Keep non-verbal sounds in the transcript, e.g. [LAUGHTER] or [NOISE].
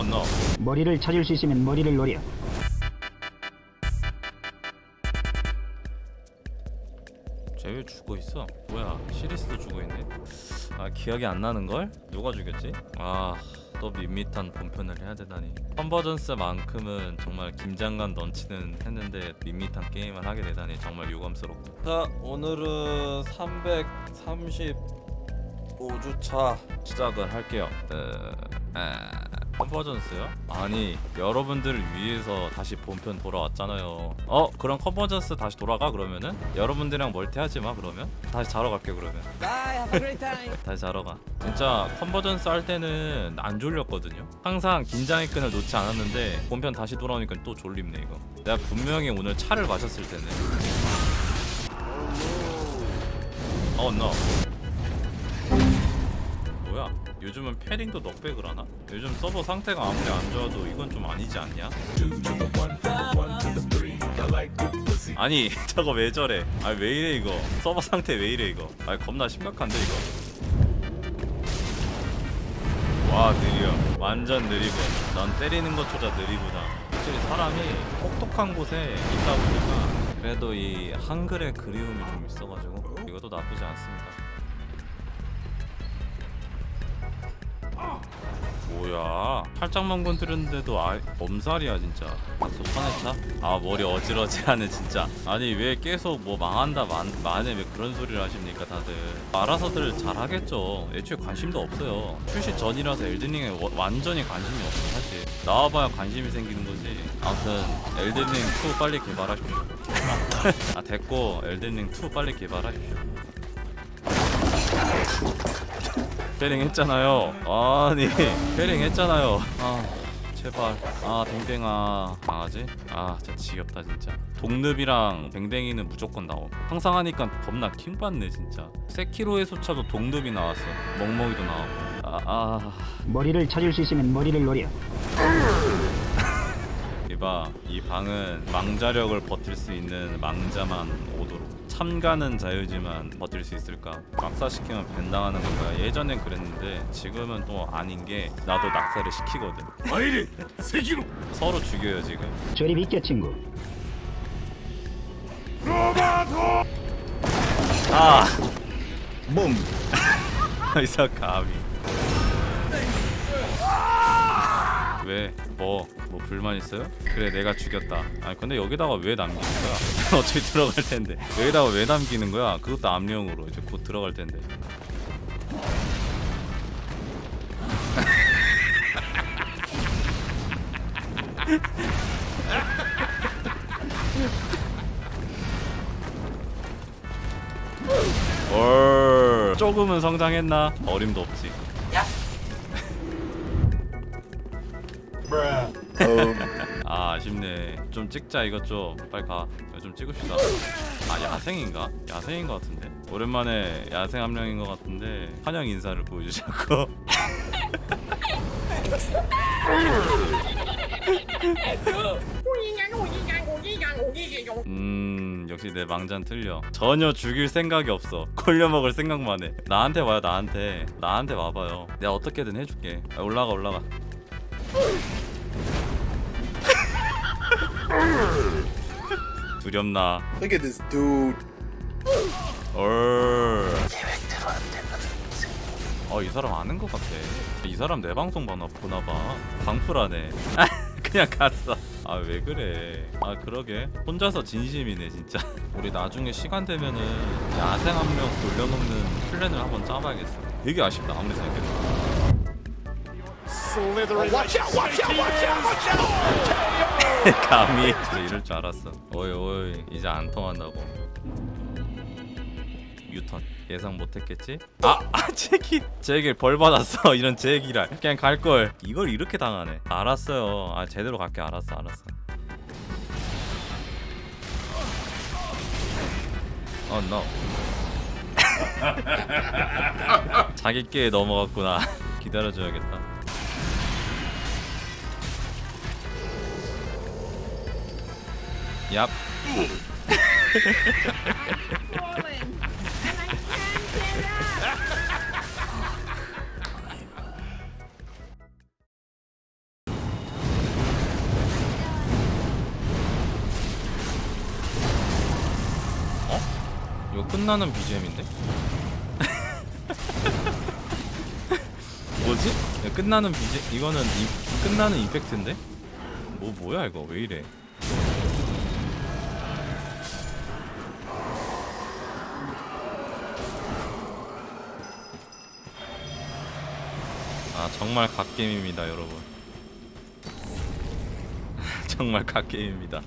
어, 너. 머리를 찾을 수 있으면 머리를 노려. 쟤왜 죽어 있어? 뭐야? 시리스도 죽어 있네. 아 기억이 안 나는 걸? 누가 죽였지? 아. 또 밋밋한 본편을 해야 되다니 컨버전스만큼은 정말 긴장감 넘치는 했는데 밋밋한 게임을 하게 되다니 정말 유감스럽고 자 오늘은 335주차 시작을 할게요 어, 아, 컨버전스요? 아니 여러분들을 위해서 다시 본편 돌아왔잖아요 어? 그럼 컨버전스 다시 돌아가 그러면은? 여러분들이랑 멀티하지 마 그러면? 다시 자러 갈게 그러면 time. [LAUGHS] 다시 자러 가 진짜 컨버전스 할 때는 안 졸렸거든요 항상 긴장의 끈을 놓지 않았는데 본편 다시 돌아오니까 또 졸립네 이거 내가 분명히 오늘 차를 마셨을 때는 어 no 뭐야 요즘은 패링도 넉백을 하나? 요즘 서버 상태가 아무리 안 좋아도 이건 좀 아니지 않냐? 아니 [LAUGHS] 저거 왜 저래? 아 왜 이래 이거? 서버 상태 왜 이래 이거? 아 겁나 심각한데 이거? 와 느려. 완전 느리고. 넌 때리는 것조차 느리구나. 확실히 사람이 똑똑한 곳에 있다 보니까 그래도 이 한글의 그리움이 좀 있어가지고 이것도 나쁘지 않습니다 뭐야? 팔짱만 건드렸는데도 아 엄살이야 진짜. 아또 화내차? 아 머리 어지러지하네 진짜. 아니 왜 계속 뭐 망한다 만, 만에 왜 그런 소리를 하십니까 다들? 알아서들 잘하겠죠. 애초에 관심도 없어요. 출시 전이라서 엘든링에 워- 완전히 관심이 없어 사실. 나와봐야 관심이 생기는 거지. 아무튼 엘든링 2 빨리 개발하십시오. [LAUGHS] 아 됐고 엘든링 2 빨리 개발하십시오 패링 했잖아요. 아니 패링 했잖아요. 아 제발. 아 댕댕아. 강아지? 아 진짜 지겹다 진짜. 동늪이랑 댕댕이는 무조건 나옴. 항상 하니까 겁나 킹받네 진짜. 세키로의 소차도 동늪이 나왔어. 멍멍이도 나오고. 아, 아. 머리를 찾을 수 있으면 머리를 노려. [LAUGHS] 이봐 이 방은 망자력을 버틸 수 있는 망자만 오도록 참가는 자유지만 버틸 수 있을까? 낙사시키면 밴당하는 거야. 예전엔 그랬는데 지금은 또 아닌 게 나도 낙사를 시키거든. 아이리! 세기로! 서로 죽여요 지금. 저리 믿겨 친구. 로바도! 아! 몸! [LAUGHS] 이사 감히. 왜? 뭐? 뭐 불만 있어요? 그래 내가 죽였다 아니 근데 여기다가 왜 남기는 거야? [LAUGHS] 어차피 들어갈 텐데 여기다가 왜 남기는 거야? 그것도 암령으로 이제 곧 들어갈 텐데 [LAUGHS] 올 조금은 성장했나? 어림도 없지 아 아쉽네. 좀 찍자 이것 좀. 빨리 가. 이거 좀 찍읍시다. 아 야생인가? 야생인 것 같은데? 오랜만에 야생 함령인 것 같은데 환영 인사를 보여주자고. [LAUGHS] 음 역시 내 망잔 틀려. 전혀 죽일 생각이 없어. 걸려먹을 생각만 해. 나한테 와요 나한테. 나한테 와봐요. 내가 어떻게든 해줄게. 아, 올라가 올라가 두렵나 Look at this dude 얼. 어, 이 사람 아는 것 같아. 이 사람 내 방송 보나, 보나봐. 방풀하네. [LAUGHS] 그냥 갔어. 아, 왜 그래. 아, 그러게. 혼자서 진심이네, 진짜. 우리 나중에 시간 되면은 야생 한 명 돌려놓는 플랜을 한번 짜봐야겠어. 되게 아쉽다, 아무리 생각해도. Watch out watch out watch out watch out [LAUGHS] 감히. 진짜 이럴 줄 알았어. 어이, 어이. 이제 안 통한다고. 유턴 예상 못했겠지? 아! [LAUGHS] 아 제기! 제길 벌 받았어 [LAUGHS] 이런 제기랄 그냥 갈걸 이걸 이렇게 당하네 알았어요 아 제대로 갈게 알았어 알았어 어 노. 자기 께 넘어갔구나 기다려줘야겠다 Yep. 어? 끝나는 BGM인데? [LAUGHS] 뭐지? 야, 끝나는 BGM 이거는 이, 끝나는 임팩트인데? 뭐 뭐야 이거 왜 이래? 아 정말 갓게임입니다 여러분. [LAUGHS] 정말 갓게임입니다